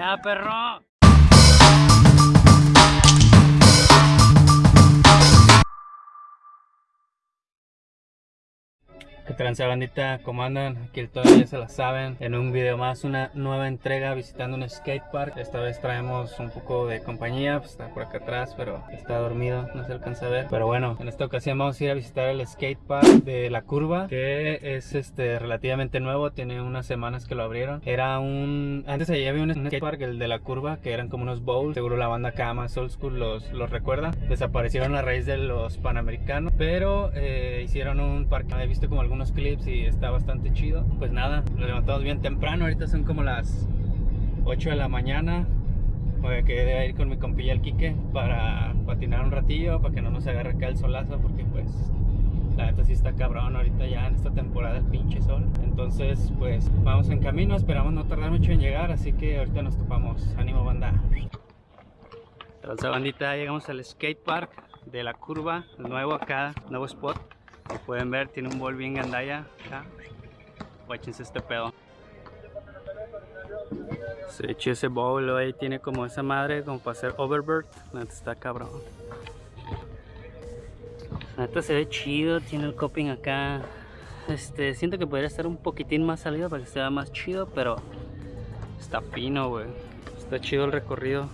allá, perro. ¿Qué tranza bandita? ¿Cómo andan? Aquí todavía se la saben En un video más, una nueva entrega visitando un skatepark Esta vez traemos un poco de compañía pues Está por acá atrás, pero está dormido, no se alcanza a ver Pero bueno, en esta ocasión vamos a ir a visitar el skatepark de La Curva Que es este relativamente nuevo, tiene unas semanas que lo abrieron Era un... Antes allí había un skatepark, el de La Curva, que eran como unos bowls Seguro la banda acá más old school los, los recuerda Desaparecieron a raíz de los panamericanos Pero eh, hicieron un parque, he visto como algunos clips y está bastante chido. Pues nada, lo levantamos bien temprano, ahorita son como las 8 de la mañana. Voy a quedar ir con mi compilla el Quique para patinar un ratillo, para que no nos agarre acá el solazo, porque pues la neta sí está cabrón ahorita ya en esta temporada el pinche sol. Entonces pues vamos en camino, esperamos no tardar mucho en llegar, así que ahorita nos topamos. Ánimo banda. Entonces bandita, llegamos al skate park de la curva, nuevo acá, nuevo spot como pueden ver, tiene un bol bien gandaya acá. Guáchense este pedo. Se echó ese bowl ahí, tiene como esa madre como para hacer overbird. Neta está cabrón. Neta se ve chido, tiene el coping acá. Este, siento que podría estar un poquitín más salido para que sea más chido, pero está fino, güey. Está chido el recorrido.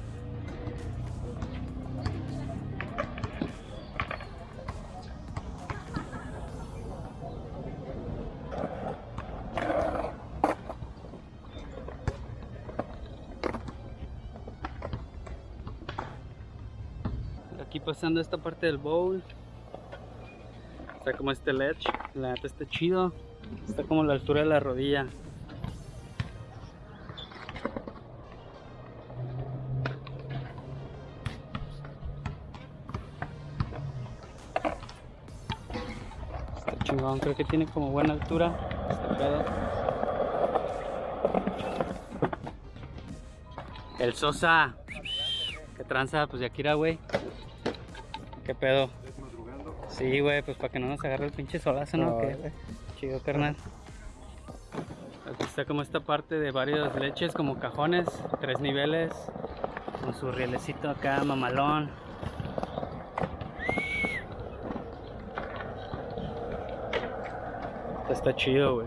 Pasando esta parte del bowl. Está como este ledge la neta está chido. Está como la altura de la rodilla. Está chingón creo que tiene como buena altura. Este pedo. El Sosa. Que tranza pues de Akira güey ¿Qué pedo? Sí, güey, pues para que no nos agarre el pinche solazo, ¿no? Chido, carnal. Aquí está como esta parte de varias leches, como cajones, tres niveles, con su rielecito acá, mamalón. Está chido, güey.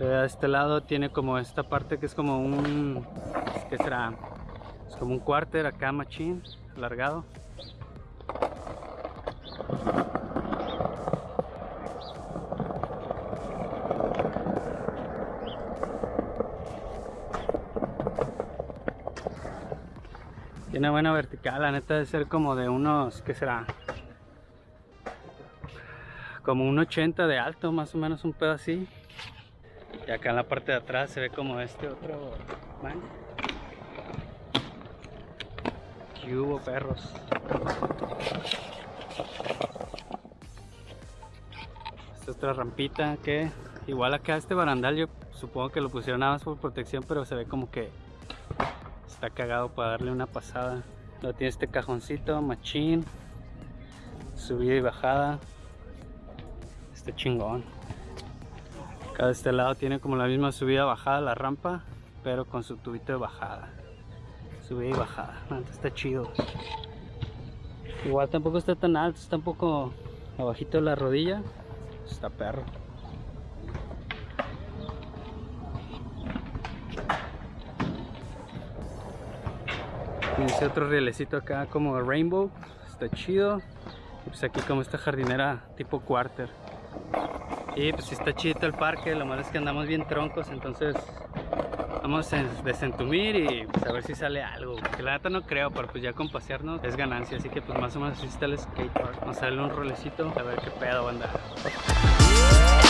De este lado tiene como esta parte que es como un... ¿Qué será? Es como un cuarter acá, machín, alargado. Tiene buena vertical, la neta debe ser como de unos, ¿qué será? Como un 80 de alto, más o menos un pedo así. Y acá en la parte de atrás se ve como este otro man. ¿Qué hubo perros? Esta otra rampita que igual acá este barandal yo supongo que lo pusieron nada más por protección, pero se ve como que está cagado para darle una pasada. Lo tiene este cajoncito machín. Subida y bajada. Este chingón. Acá de este lado tiene como la misma subida bajada la rampa pero con su tubito de bajada. Subida y bajada. Está chido. Igual tampoco está tan alto está un poco abajito de la rodilla. Está perro Tiene otro rielecito acá como rainbow. Está chido. Y pues aquí como esta jardinera tipo quarter. Y pues está chido el parque. Lo malo es que andamos bien troncos. Entonces vamos a desentumir y pues, a ver si sale algo. Que la neta no creo, pero pues ya con pasearnos es ganancia. Así que pues más o menos así está el skatepark. Vamos a darle un rolecito a ver qué pedo banda. ¿A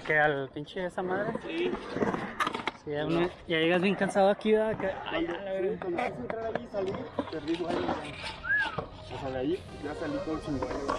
qué? ¿Al pinche esa madre? Sí. Sí, ya, uno- ya llegas bien cansado aquí, ¿verdad? Que- Ay, a sí, cuando quise entrar ahí, salí, perdí vuelo. ya. O sea, de ahí ya salí todo sin vuelo.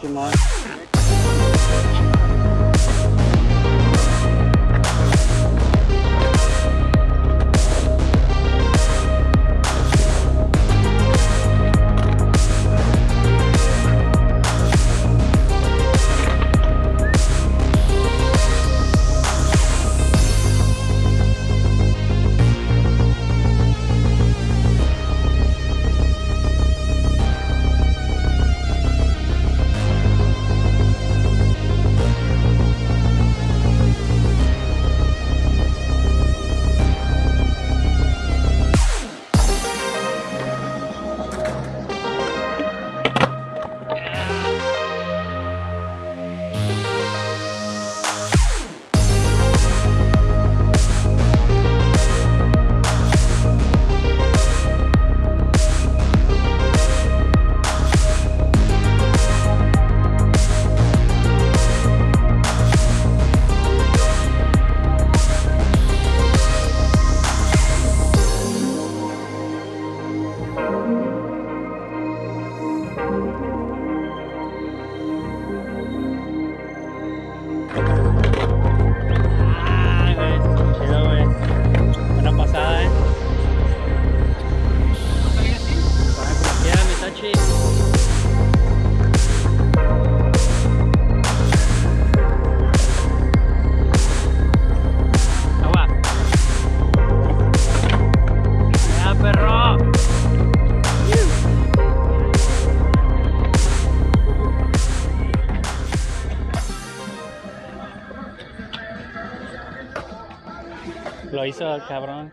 Lo hizo el cabrón.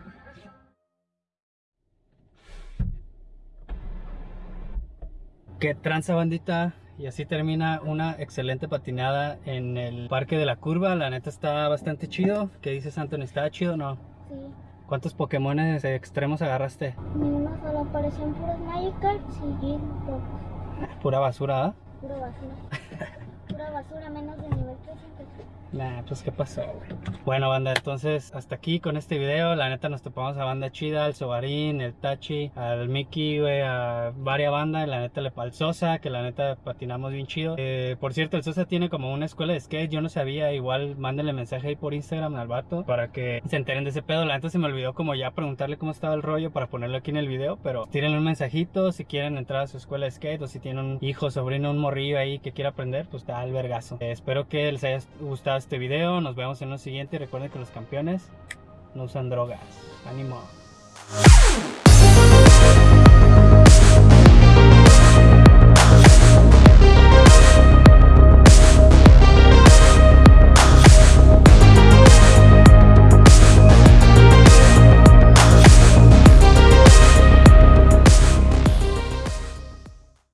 Qué tranza bandita. Y así termina una excelente patinada en el Parque de la Curva. La neta está bastante chido. ¿Qué dices, Anthony? ¿Está chido o no? Sí, ¿Cuántos Pokémones extremos agarraste? ni uno solo aparecían puros Magikarps y. Pura basura, ¿ah? Pura basura. Basura, menos de nivel 300. Nah, pues qué pasó, güey. Bueno, banda, entonces hasta aquí con este video. La neta nos topamos a banda chida, al Sobarín, el Tachi, al Mickey, güey, a varias bandas. La neta le al Sosa, que la neta patinamos bien chido. Eh, por cierto, el Sosa tiene como una escuela de skate. Yo no sabía, igual mándenle mensaje ahí por Instagram al vato para que se enteren de ese pedo. La neta se me olvidó como ya preguntarle cómo estaba el rollo para ponerlo aquí en el video. Pero tírenle un mensajito si quieren entrar a su escuela de skate o si tienen un hijo, sobrino, un morrillo ahí que quiera aprender, pues está al Eh, espero que les haya gustado este video. Nos vemos en lo siguiente. Recuerden que los campeones no usan drogas. Ánimo.